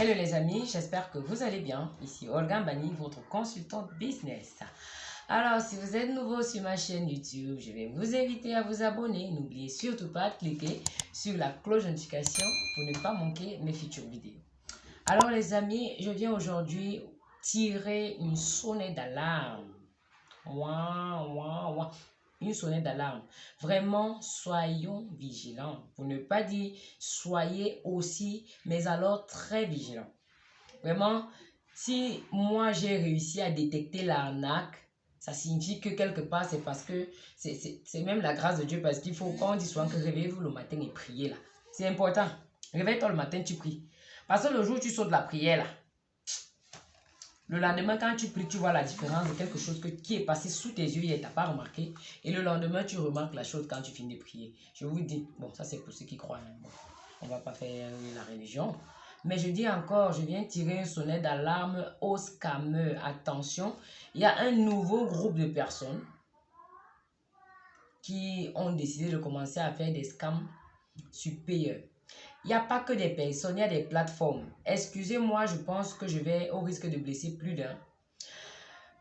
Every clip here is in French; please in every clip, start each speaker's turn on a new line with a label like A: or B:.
A: Hello les amis, j'espère que vous allez bien. Ici Olga Bani, votre consultante business. Alors, si vous êtes nouveau sur ma chaîne YouTube, je vais vous inviter à vous abonner. N'oubliez surtout pas de cliquer sur la cloche de notification pour ne pas manquer mes futures vidéos. Alors les amis, je viens aujourd'hui tirer une sonnette d'alarme. Ouah, ouah, ouah une sonnette d'alarme. Vraiment, soyons vigilants. Pour ne pas dire soyez aussi, mais alors très vigilants. Vraiment, si moi j'ai réussi à détecter l'arnaque, ça signifie que quelque part, c'est parce que c'est même la grâce de Dieu. Parce qu'il faut, quand on dit souvent que réveillez-vous le matin et priez là. C'est important. Réveille-toi le matin, tu pries. Parce que le jour où tu sautes la prière là, le lendemain, quand tu pries, tu vois la différence de quelque chose que, qui est passé sous tes yeux et tu n'as pas remarqué. Et le lendemain, tu remarques la chose quand tu finis de prier. Je vous dis, bon, ça c'est pour ceux qui croient. Hein. on ne va pas faire la religion. Mais je dis encore, je viens tirer un sonnet d'alarme aux scammers. Attention, il y a un nouveau groupe de personnes qui ont décidé de commencer à faire des scams supérieurs. Il n'y a pas que des personnes, il y a des plateformes. Excusez-moi, je pense que je vais au risque de blesser plus d'un.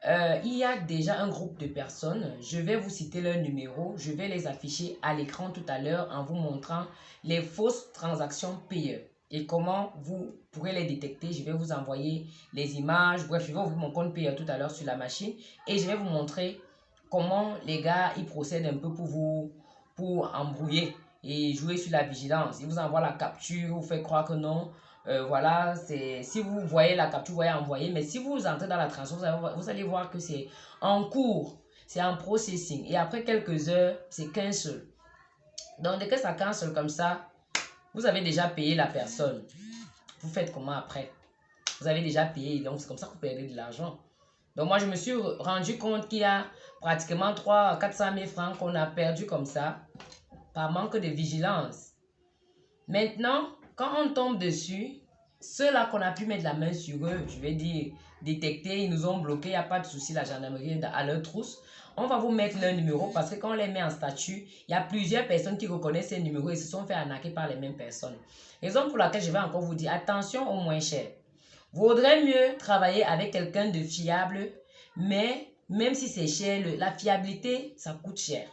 A: Euh, il y a déjà un groupe de personnes. Je vais vous citer leur numéro. Je vais les afficher à l'écran tout à l'heure en vous montrant les fausses transactions payées et comment vous pourrez les détecter? Je vais vous envoyer les images. Bref, je vais ouvrir mon compte payeur tout à l'heure sur la machine et je vais vous montrer comment les gars ils procèdent un peu pour vous pour embrouiller et jouer sur la vigilance. Il vous envoie la capture, vous fait croire que non. Euh, voilà, c'est si vous voyez la capture, vous voyez envoyer. Mais si vous entrez dans la transaction, vous, allez voir que c'est en cours, c'est en processing. Et après quelques heures, c'est qu'un seul. Donc, dès que ça cancel comme ça, vous avez déjà payé la personne. Vous faites comment après? Vous avez déjà payé, donc c'est comme ça que vous perdez de l'argent. Donc, moi, je me suis rendu compte qu'il y a pratiquement 3 400 000 francs qu'on a perdu comme ça par manque de vigilance. Maintenant, quand on tombe dessus, ceux-là qu'on a pu mettre la main sur eux, je vais dire, détecter, ils nous ont bloqué, il n'y a pas de souci, la gendarmerie à leur trousse. On va vous mettre leur numéro parce que quand on les met en statut, il y a plusieurs personnes qui reconnaissent ces numéros et se sont fait arnaquer par les mêmes personnes. Raison pour laquelle je vais encore vous dire, attention au moins cher. Vaudrait mieux travailler avec quelqu'un de fiable, mais même si c'est cher, la fiabilité, ça coûte cher.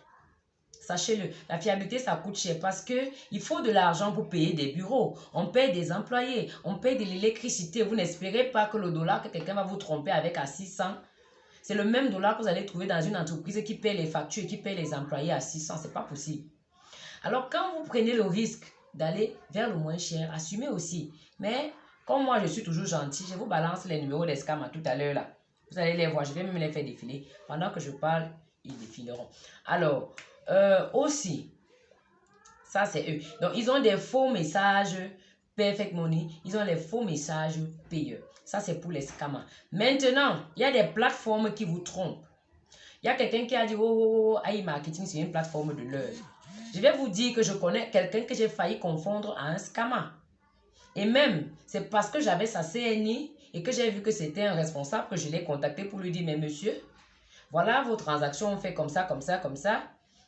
A: Sachez-le, la fiabilité, ça coûte cher parce que il faut de l'argent pour payer des bureaux. On paye des employés, on paye de l'électricité. Vous n'espérez pas que le dollar que quelqu'un va vous tromper avec à 600, c'est le même dollar que vous allez trouver dans une entreprise qui paye les factures et qui paye les employés à 600. C'est pas possible. Alors, quand vous prenez le risque d'aller vers le moins cher, assumez aussi. Mais, comme moi, je suis toujours gentil, je vous balance les numéros des scams tout à l'heure là. Vous allez les voir, je vais même les faire défiler. Pendant que je parle, ils défileront. Alors, euh, aussi, ça c'est eux. Donc, ils ont des faux messages Perfect Money. Ils ont les faux messages payeurs. Ça, c'est pour les scammers. Maintenant, il y a des plateformes qui vous trompent. Il y a quelqu'un qui a dit, oh, oh, oh marketing, c'est une plateforme de l'heure. Je vais vous dire que je connais quelqu'un que j'ai failli confondre à un scammer. Et même, c'est parce que j'avais sa CNI et que j'ai vu que c'était un responsable que je l'ai contacté pour lui dire, mais monsieur, voilà vos transactions, on fait comme ça, comme ça, comme ça.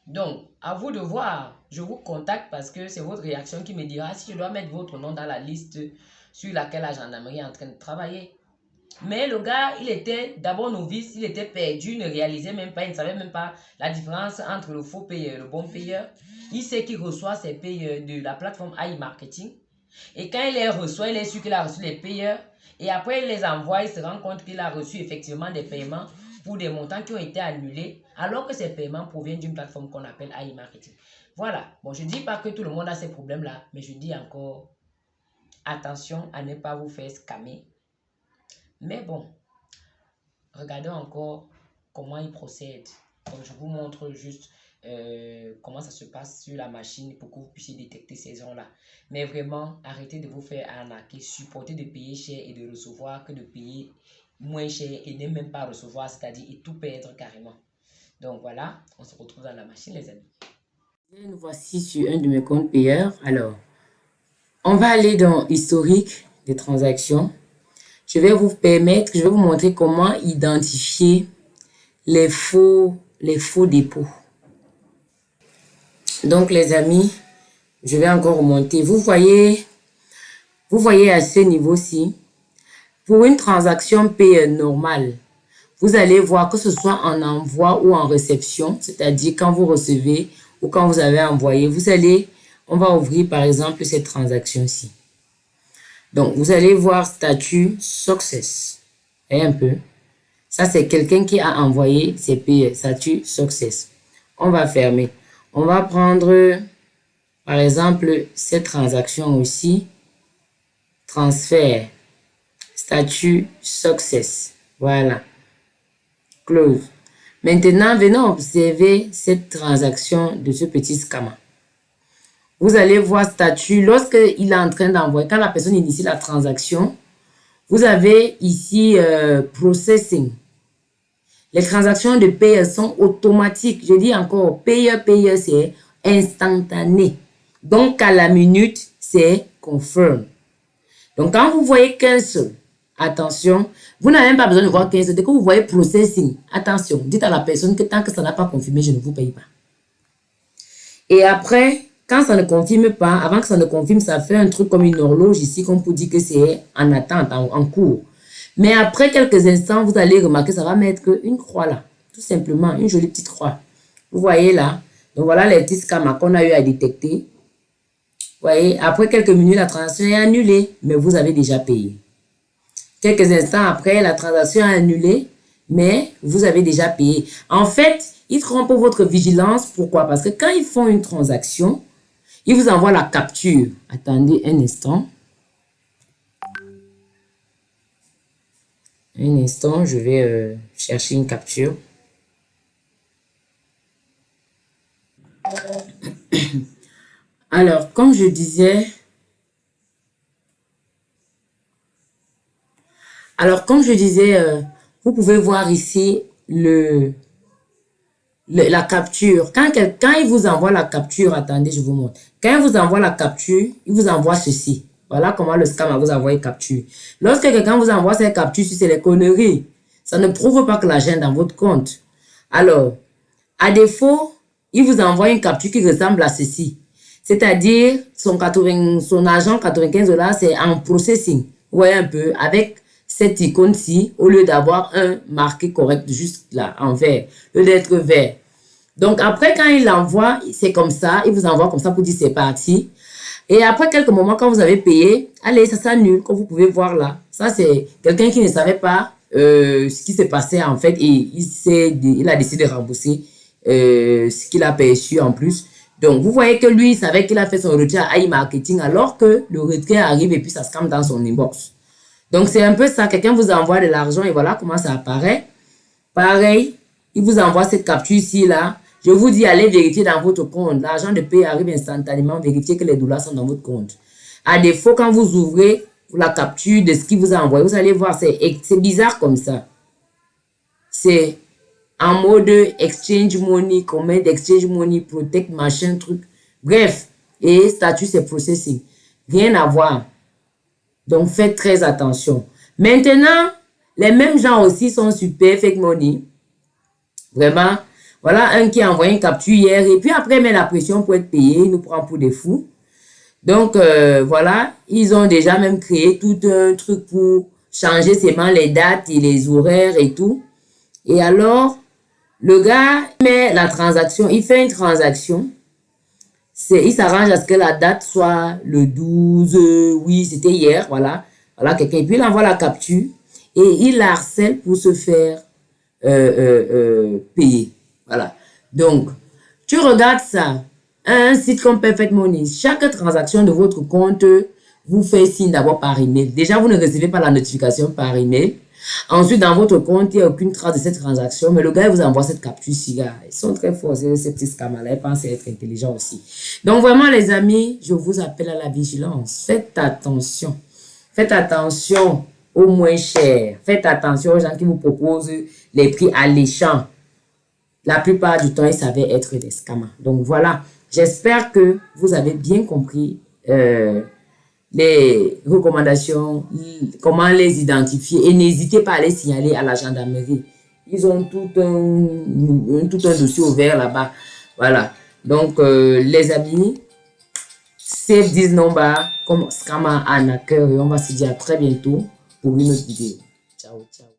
A: Donc, à vous de voir. Je vous contacte parce que c'est votre réaction qui me dira si je dois mettre votre nom dans la liste sur laquelle la gendarmerie est en train de travailler. Mais le gars, il était d'abord novice, il était perdu, ne réalisait même pas, il ne savait même pas la différence entre le faux payeur et le bon payeur. Il sait qu'il reçoit ses payeurs de la plateforme AI Marketing. Et quand il les reçoit, il est sûr qu'il a reçu les payeurs. Et après, il les envoie, il se rend compte qu'il a reçu effectivement des paiements pour des montants qui ont été annulés alors que ces paiements proviennent d'une plateforme qu'on appelle AI Marketing. Voilà. Bon, je ne dis pas que tout le monde a ces problèmes-là, mais je dis encore attention à ne pas vous faire scammer. Mais bon, regardez encore comment ils procèdent. Donc, je vous montre juste euh, comment ça se passe sur la machine pour que vous puissiez détecter ces gens-là. Mais vraiment, arrêtez de vous faire arnaquer, supportez de payer cher et de recevoir que de payer moins cher et ne même pas recevoir, c'est-à-dire et tout perdre carrément. Donc voilà, on se retrouve dans la machine les amis. Nous voici sur un de mes comptes payeurs. Alors, on va aller dans historique des transactions. Je vais vous permettre, je vais vous montrer comment identifier les faux, les faux dépôts. Donc les amis, je vais encore remonter. Vous voyez Vous voyez à ce niveau-ci, pour une transaction paye normale, vous allez voir que ce soit en envoi ou en réception, c'est-à-dire quand vous recevez ou quand vous avez envoyé, vous allez, on va ouvrir par exemple cette transaction-ci. Donc, vous allez voir statut success. Et un peu? Ça, c'est quelqu'un qui a envoyé ses payés. Statut success. On va fermer. On va prendre, par exemple, cette transaction aussi. Transfert. Statut success. Voilà. Close. Maintenant, venons observer cette transaction de ce petit scammer. Vous allez voir statut. Lorsqu'il est en train d'envoyer, quand la personne initie la transaction, vous avez ici euh, processing. Les transactions de paye sont automatiques. Je dis encore, paye, paye, c'est instantané. Donc, à la minute, c'est confirm. Donc, quand vous voyez qu'un seul, attention, vous n'avez même pas besoin de voir 15. Dès que vous voyez processing, attention, dites à la personne que tant que ça n'a pas confirmé, je ne vous paye pas. Et après, quand ça ne confirme pas, avant que ça ne confirme, ça fait un truc comme une horloge ici, qu'on peut dire que c'est en attente, en, cours. Mais après quelques instants, vous allez remarquer, ça va mettre une croix là. Tout simplement, une jolie petite croix. Vous voyez là? Donc voilà les petits scams qu'on a eu à détecter. Vous voyez, après quelques minutes, la transaction est annulée, mais vous avez déjà payé. Quelques instants après, la transaction est annulée, mais vous avez déjà payé. En fait, ils trompent votre vigilance. Pourquoi? Parce que quand ils font une transaction, ils vous envoient la capture. Attendez un instant. Un instant, je vais euh, chercher une capture. Alors, comme je disais, alors comme je disais, euh, vous pouvez voir ici le, la capture. Quand, quand il vous envoie la capture, attendez, je vous montre. Quand il vous envoie la capture, il vous envoie ceci. Voilà comment le scam vous envoie une capture. Lorsque quelqu'un vous envoie cette capture, c'est les conneries. Ça ne prouve pas que l'argent est dans votre compte. Alors, à défaut, il vous envoie une capture qui ressemble à ceci. C'est-à-dire, son, 80, son argent 95 dollars, c'est en processing. Vous voyez un peu, avec cette icône-ci, au lieu d'avoir un marqué correct juste là, en vert, le lettre vert. Donc, après, quand il l'envoie, c'est comme ça, il vous envoie comme ça pour dire c'est parti. Et après quelques moments, quand vous avez payé, allez, ça s'annule, comme vous pouvez voir là. Ça, c'est quelqu'un qui ne savait pas euh, ce qui s'est passé en fait et il, a décidé de rembourser euh, ce qu'il a perçu en plus. Donc, vous voyez que lui, il savait qu'il a fait son retrait à e-marketing alors que le retrait arrive et puis ça se calme dans son inbox. Donc, c'est un peu ça. Quelqu'un vous envoie de l'argent et voilà comment ça apparaît. Pareil, il vous envoie cette capture ici, là. Je vous dis, allez vérifier dans votre compte. L'argent de paie arrive instantanément. Vérifiez que les dollars sont dans votre compte. À défaut, quand vous ouvrez la capture de ce qu'il vous a envoyé, vous allez voir, c'est bizarre comme ça. C'est en mode exchange money, comment exchange money, protect, machin, truc. Bref, et statut, c'est processing. Rien à voir. Donc, faites très attention. Maintenant, les mêmes gens aussi sont super fake money. Vraiment. Voilà un qui a envoyé une capture hier et puis après, il met la pression pour être payé. Il nous prend pour des fous. Donc, euh, voilà. Ils ont déjà même créé tout un truc pour changer seulement les dates et les horaires et tout. Et alors, le gars met la transaction. Il fait une transaction il s'arrange à ce que la date soit le 12, oui, c'était hier, voilà. Voilà, quelqu'un, puis il envoie la capture et il harcèle pour se faire euh, euh, euh, payer. Voilà. Donc, tu regardes ça, un site comme Perfect Money, chaque transaction de votre compte vous fait signe d'abord par email. Déjà, vous ne recevez pas la notification par email. Ensuite, dans votre compte, il n'y a aucune trace de cette transaction, mais le gars vous envoie cette capture ci Ils sont très forts, ces petits scammers-là. Ils pensent être intelligents aussi. Donc, vraiment, les amis, je vous appelle à la vigilance. Faites attention. Faites attention aux moins chers. Faites attention aux gens qui vous proposent les prix alléchants. La plupart du temps, ils savaient être des scammers. Donc, voilà. J'espère que vous avez bien compris euh, les recommandations, comment les identifier et n'hésitez pas à les signaler à la gendarmerie. Ils ont tout un, tout un dossier ouvert là-bas. Voilà. Donc, euh, les amis,
B: save this number comme scammer arnaqueur et on va se dire à très bientôt pour une autre vidéo. Ciao, ciao.